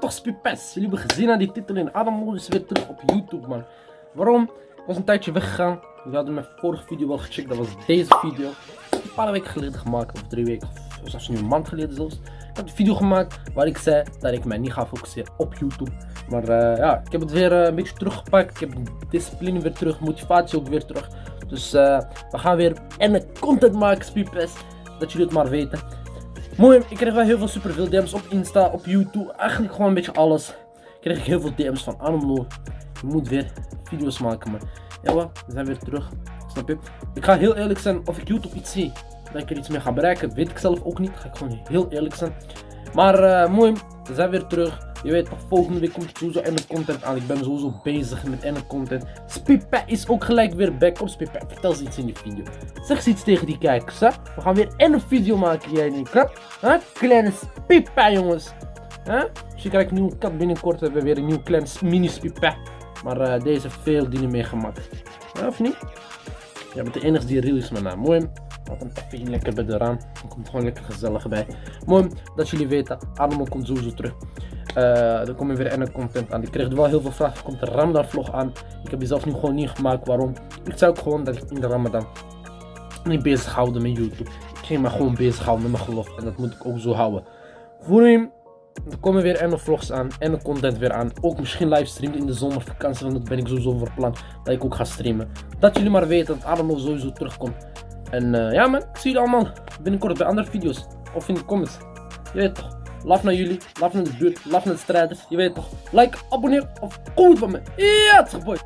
Toch Spipes, jullie hebben gezien aan die titel in Adam is weer terug op YouTube man. Waarom? Ik was een tijdje weggegaan. Jullie hadden mijn vorige video wel gecheckt, dat was deze video. Een paar weken geleden gemaakt, of drie weken, of zelfs nu een maand geleden zelfs. Ik heb een video gemaakt waar ik zei dat ik mij niet ga focussen op YouTube. Maar uh, ja, ik heb het weer uh, een beetje teruggepakt. Ik heb discipline weer terug, motivatie ook weer terug. Dus uh, we gaan weer en content maken, Spipes. Dat jullie het maar weten. Mooi, ik kreeg wel heel veel superveel DM's op Insta, op YouTube, eigenlijk gewoon een beetje alles. Ik kreeg heel veel DM's van Anomlo. Je moet weer video's maken, maar ja, we zijn weer terug. Snap je? Ik ga heel eerlijk zijn, of ik YouTube iets zie, dat ik er iets mee ga bereiken, weet ik zelf ook niet. Ga ik gewoon heel eerlijk zijn. Maar uh, mooi, we zijn weer terug. Je weet volgende week komt sowieso ene content aan. Ik ben sowieso bezig met ene content. Spipa is ook gelijk weer back. Kom Spipa, vertel eens iets in die video. Zeg eens iets tegen die kijkers, hè. We gaan weer ene video maken, jij niet, hè? Huh? Kleine Spipa, jongens. Huh? Misschien krijg een nieuwe kat binnenkort. Hebben we weer een nieuw klein mini Spipa. Maar uh, deze veel dingen meegemaakt. Ja, of niet? Jij bent de enige die real is, mijn naam. Mooi. Laat hem even lekker bij de raam. Komt gewoon lekker gezellig bij. Mooi dat jullie weten, Ademo komt sowieso terug. Er komt weer een content aan. Ik kreeg wel heel veel vragen. Er komt een Ramadan vlog aan. Ik heb die zelf nu gewoon niet gemaakt. Waarom? Ik zei ook gewoon dat ik in de Ramadan niet bezig houden met YouTube. Ik ging me gewoon bezig houden met mijn geloof. En dat moet ik ook zo houden. Voor hem, er komen weer en vlogs aan en de content weer aan. Ook misschien livestreamen in de zomervakantie, want dat ben ik sowieso voor plan dat ik ook ga streamen. Dat jullie maar weten dat Adamo sowieso terugkomt. En uh, ja man, zie jullie allemaal binnenkort bij andere video's. Of in de comments. Je weet toch. Love naar jullie, love naar de buurt, love naar de strijders. Je weet toch. Like, abonneer of goed van me. Ja, het boy.